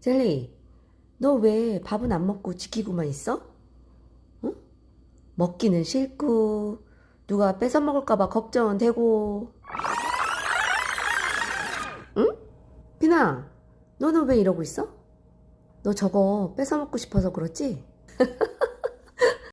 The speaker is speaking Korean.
젤리, 너 왜 밥은 안 먹고 지키고만 있어? 응? 먹기는 싫고, 누가 뺏어 먹을까봐 걱정은 되고. 응? 피나, 너는 왜 이러고 있어? 너 저거 뺏어 먹고 싶어서 그렇지?